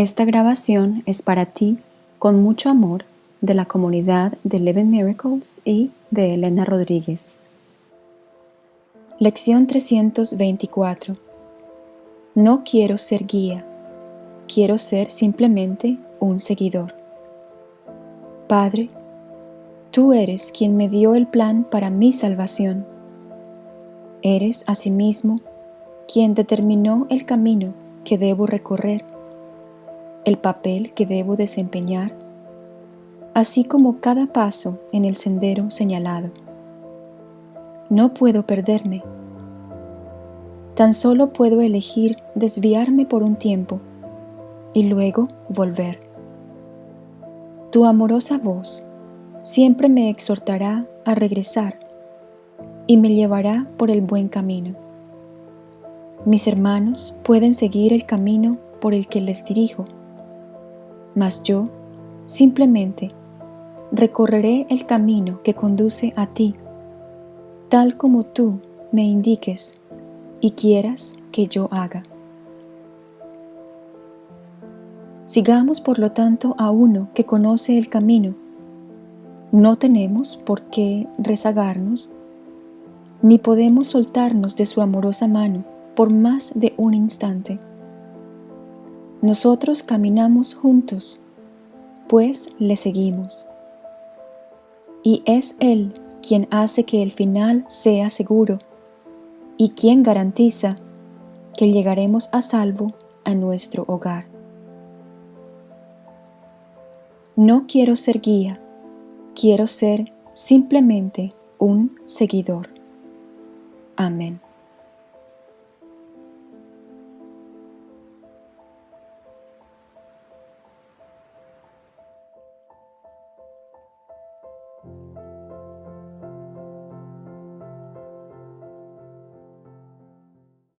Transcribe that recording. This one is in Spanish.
Esta grabación es para ti, con mucho amor, de la comunidad de Eleven Miracles y de Elena Rodríguez. Lección 324 No quiero ser guía, quiero ser simplemente un seguidor. Padre, tú eres quien me dio el plan para mi salvación. Eres asimismo quien determinó el camino que debo recorrer, el papel que debo desempeñar, así como cada paso en el sendero señalado. No puedo perderme. Tan solo puedo elegir desviarme por un tiempo y luego volver. Tu amorosa voz siempre me exhortará a regresar y me llevará por el buen camino. Mis hermanos pueden seguir el camino por el que les dirijo, mas yo simplemente recorreré el camino que conduce a ti, tal como tú me indiques y quieras que yo haga. Sigamos por lo tanto a uno que conoce el camino. No tenemos por qué rezagarnos, ni podemos soltarnos de su amorosa mano por más de un instante. Nosotros caminamos juntos, pues le seguimos. Y es Él quien hace que el final sea seguro y quien garantiza que llegaremos a salvo a nuestro hogar. No quiero ser guía, quiero ser simplemente un seguidor. Amén.